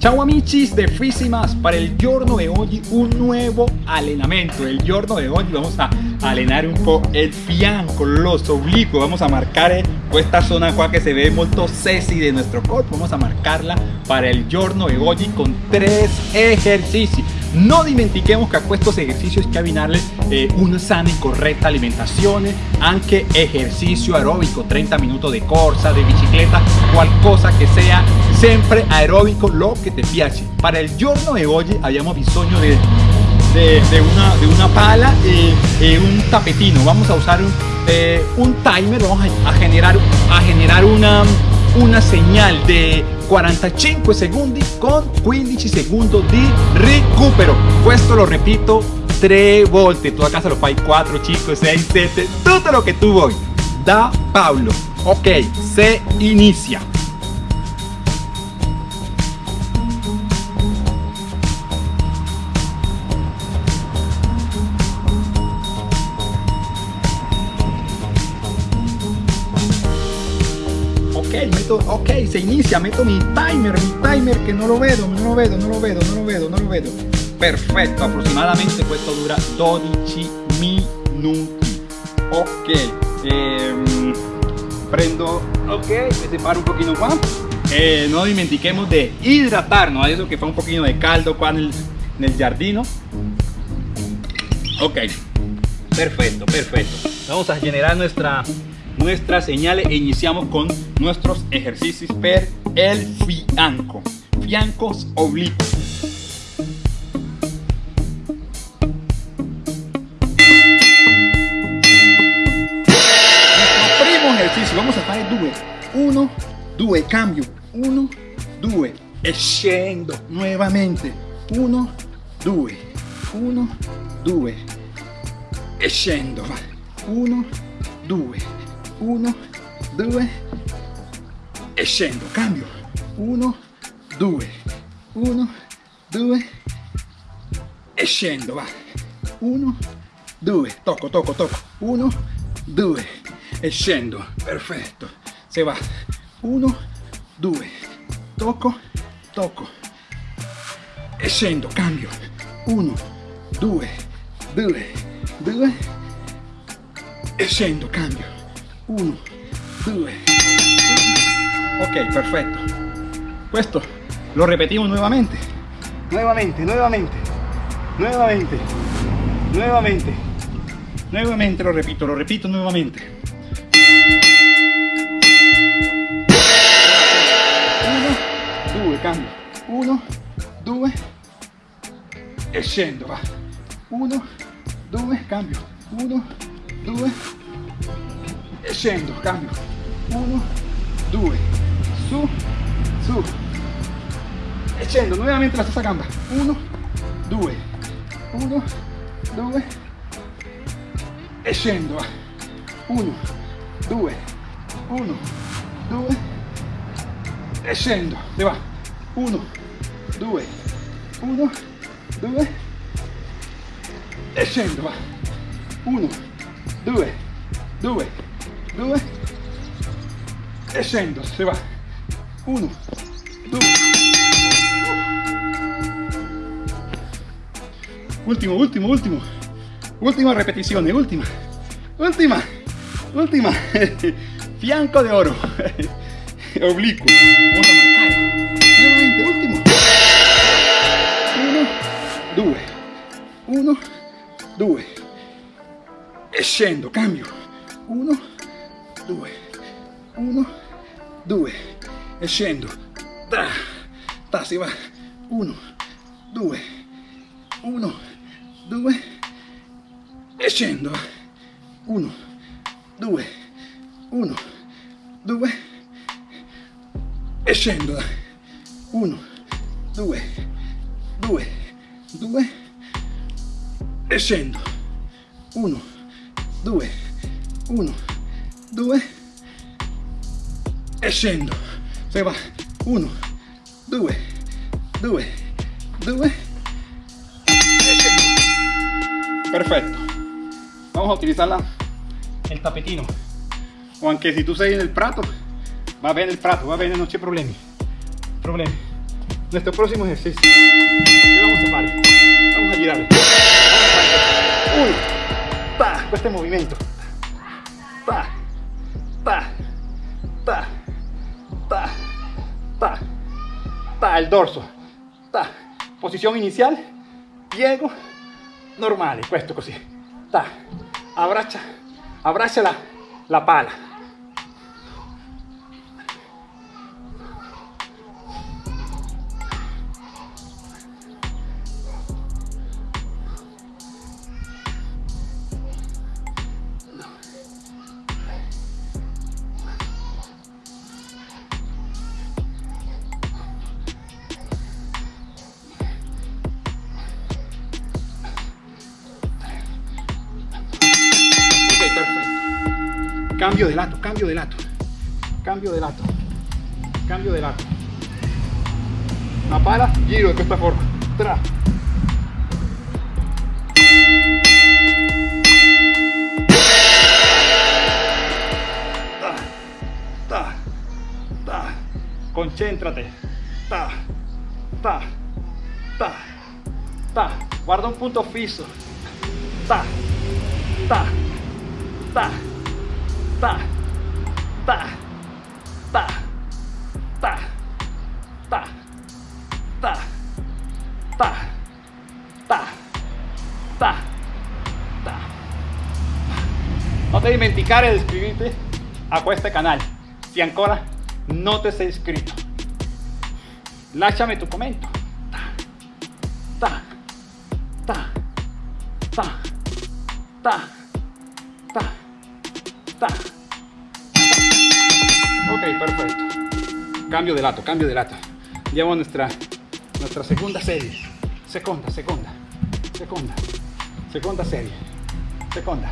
Ciao amici de Fisimas, para el giorno de hoy un nuevo allenamento. El giorno de hoy vamos a alenar un poco el fianco, los oblicuos, vamos a marcar esta zona que se ve molto sexy de nuestro cuerpo, vamos a marcarla para el giorno de hoy con tres ejercicios. No dimentiquemos que a estos ejercicios hay que abbinarle eh, una sana y correcta alimentación, anche ejercicio aeróbico, 30 minutos de corsa, de bicicleta, cosa que sea siempre aeróbico, lo que te piace. Para el giorno de hoy habíamos bisogno de, de, una, de una pala y, un tapetino. Vamos a usar un, eh, un timer, vamos a, generar, a generar una, una señal de 45 secondi con 15 segundos di recupero. Questo lo repito tre volte tu a casa lo fai 4 5 6 7 tutto lo che tu vuoi da Paolo ok se inicia ok, se inicia, meto mi timer, mi timer che non lo vedo, non lo vedo, non lo vedo, non lo vedo, non lo vedo. Perfetto, aproximadamente questo dura 12 minuti. Ok, ehm, prendo, ok, me separo un pochino qua. Eh, no dimentiquemos de hidratarnos, adesso che fa un pochino de caldo qua nel, nel giardino. Ok, perfecto, perfecto. Vamos a generar nuestra nuestras señales e iniciamos con nuestros ejercicios per el fianco, fiancos oblicuos. Primo ejercicio, vamos a hacer due, uno, due, cambio, uno, due, e scendo nuevamente, uno, due, uno, due, e scendo, uno, due, 1 2 e scendo. Cambio. 1 2 1 2 e scendo va. 1 2 tocco tocco tocco. 1 2 e scendo. Perfetto. Se va. 1 2 tocco tocco. E scendo. Cambio. 1 2 2 2 e scendo. Cambio 1 2 ok perfecto. Esto lo repetimos nuevamente. Nuevamente nuevamente. Nuevamente. Nuevamente. Nuevamente lo repito lo repito nuevamente. 1 2 cambio. 1 2 e scendo va. 1 2 cambio. 1 2 e scendo, cambio, 1, 2, su, su, e scendo nuovamente la stessa gamba, 1, 2, 1, 2, e scendo, 1, 2, 1, 2, e scendo, e va, 1, 2, 1, 2, e scendo, va, 1, 2, 2, 2 e se va. 1 2 ultimo, ultimo, ultimo ultima repetizione, ultima ultima, ultima fianco de oro. Oblicuo. Vamos a nuevamente, último. 1 2 1 2 e scendo, cambio. 1 2 1 2 e scendo. Ta, ta si va. 1 2 1 2 e scendo. 1 2 1 2 e scendo. 1 2 2 2 e scendo. 1 2 1 2 e scendo se va. 1 2 2 2 perfecto. Vamos a utilizar el tapetino. O aunque si tú estás en el prato va a ver el prato va a ver no hay problemi. Problemi. Nuestro próximo ejercicio. ¿Qué vamos a hacer? Vamos a girar. Uno, pa, este movimiento. Pa, pa, pa, pa, pa, pa, el dorso. Ta, posición inicial, piego, normale, questo così. Ta, abbraccia, abbraccia la, la pala. Cambio de lato, cambio de lato. Cambio de lato. Cambio de lato. La pala, giro de esta forma. Tra. Ta, ta, ta. Concéntrate. Ta, ta, ta, ta. Guarda un punto fisso. Ta, ta, ta, ta, ta, ta, ta, ta, ta, ta, ta, ta, ta. Non ti dimenticare di iscriverti a questo canale se ancora non ti sei iscritto. Lasciami tu commento. Ta, ta, ta, ta, ta, Cambio de lato, cambio de lato. A nuestra, nuestra segunda serie. Seconda, seconda, seconda, seconda serie. Seconda.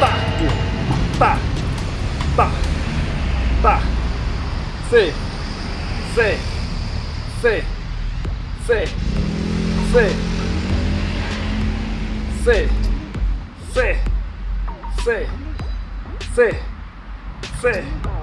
Ta, ta, ta, ta. Sí, sí, sí, sí, sí, sí, sí, sí, sí, sí.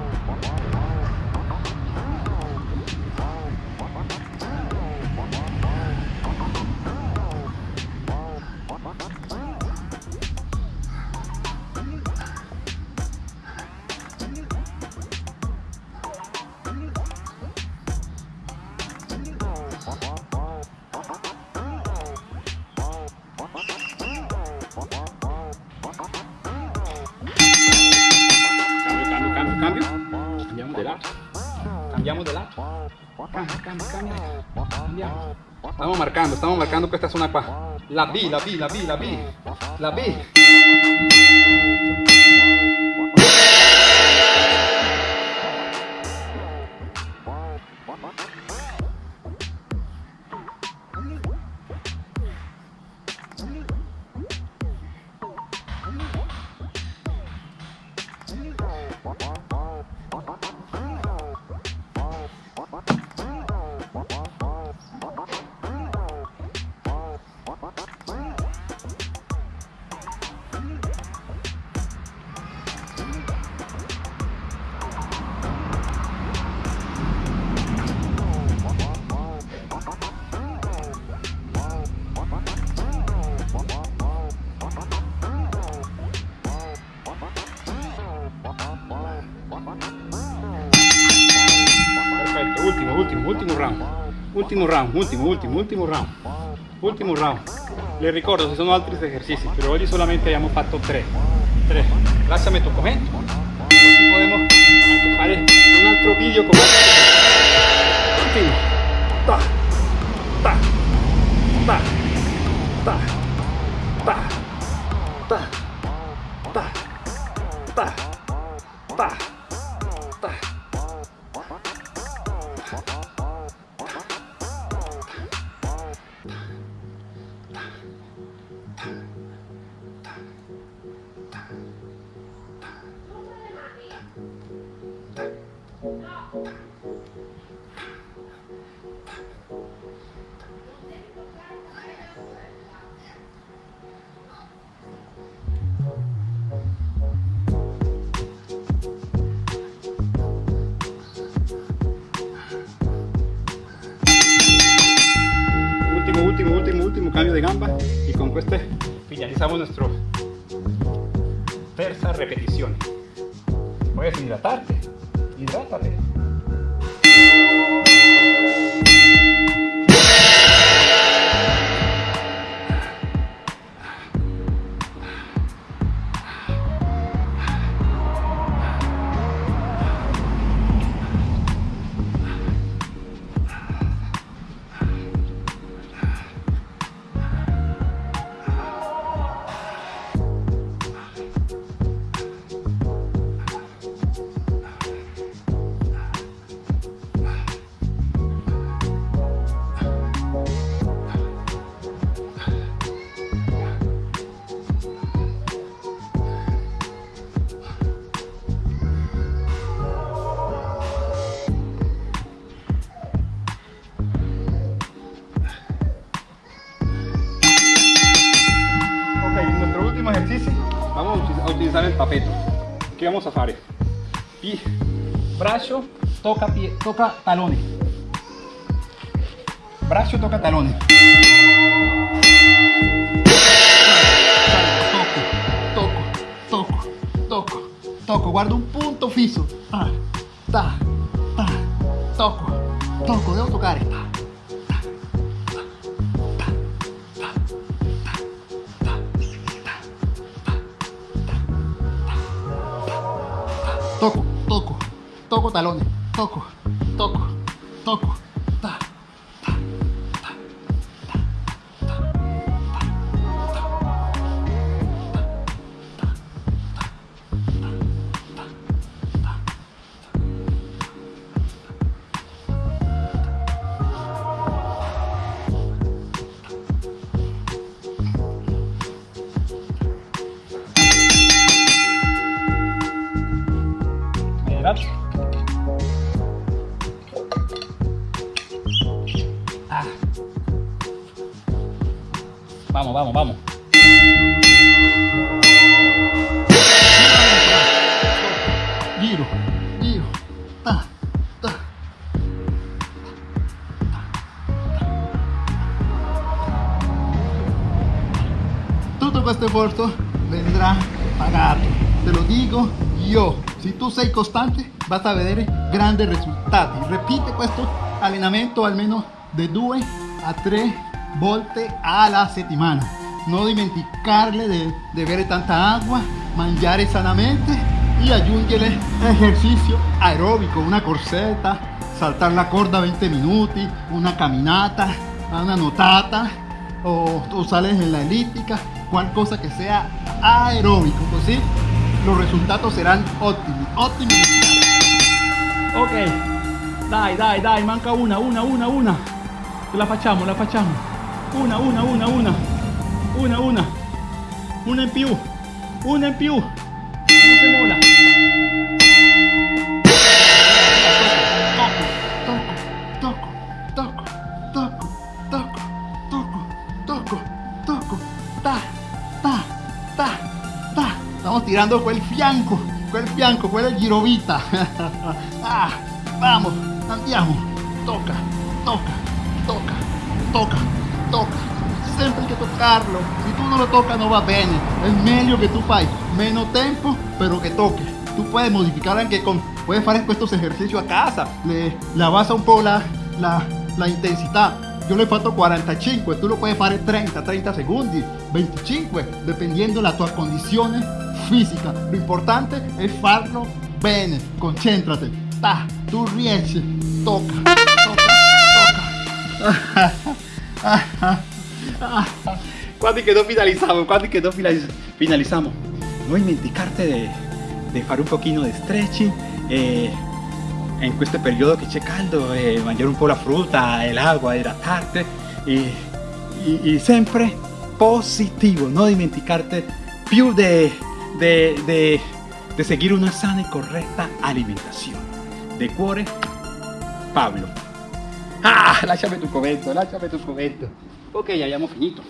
Estamos marcando, estamos marcando que esta es una pa. La vi, la vi, la vi, la vi. La vi. Ultimo round, ultimo, ultimo, ultimo round. Ultimo round. Le ricordo, ci sono altri esercizi, però oggi solamente abbiamo fatto tre. Tre. Lasciami tu commento. Così possiamo anche un altro video con nuestro tercera repetición. Puedes hidratarte, hidrátate. Vamos a utilizar el tapeto ¿qué vamos a hacer? y brazo toca, pie, toca talones. Brazo toca talones. Toco, toco, toco, toco, guardo un punto fijo. Ah, ta, ta, toco, toco, debo tocar esta toco, toco, toco talones, toco, toco, toco, Todo este esfuerzo vendrá pagado. Te lo digo yo. Si tú sei constante, vas a ver grandes resultados. Repite questo allenamento almeno de 2 a 3 volte alla settimana. No dimenticarle de, bere tanta agua, mangiare sanamente y aggiungere ejercicio aeróbico, una corseta, saltar la corda 20 minutos, una caminata, una notata o, o sales en la elíptica, cual cosa que sea aeróbico, así los resultados serán óptimos, óptimos. Ok, dai, dai, dai, manca una, una, una, una. La facciamo, la facciamo. Una, una, una, una. Una, una. Una in più. Una in più. Non si mola. Tirando quel fianco, quel fianco, quella girovita. ah, vamos, andiamo. Toca, toca, toca, toca, toca. Sempre hay que tocarlo. Si tú no lo tocas no va bien. Es meglio que tú fai menos tiempo, pero que toque. Tú puedes modificar anche con, puedes hacer estos ejercicios a casa. Le, le abbassa un po' la, la, la intensità. Yo le fatto 45, tú lo puedes hacer 30, 30 segundos, 25, dependiendo la tua condizione fisica. Lo importante es farlo bene, concéntrate. Ta, tú riesci, toca, toca, toca. Quando quedó finalizamos, quando quedó finalizamos. No dimenticarte de, de fare un pochino de stretching. Eh, en este periodo que c'è caldo, eh, mangiare un po' la frutta, el agua, hidratarte y, y, sempre positivo, no dimenticarte più de, de, de, de seguir una sana y correcta alimentación. De cuore, Pablo. Ah, lasciami tu commento, lasciami tu commento. Ok, ya hayamos finito.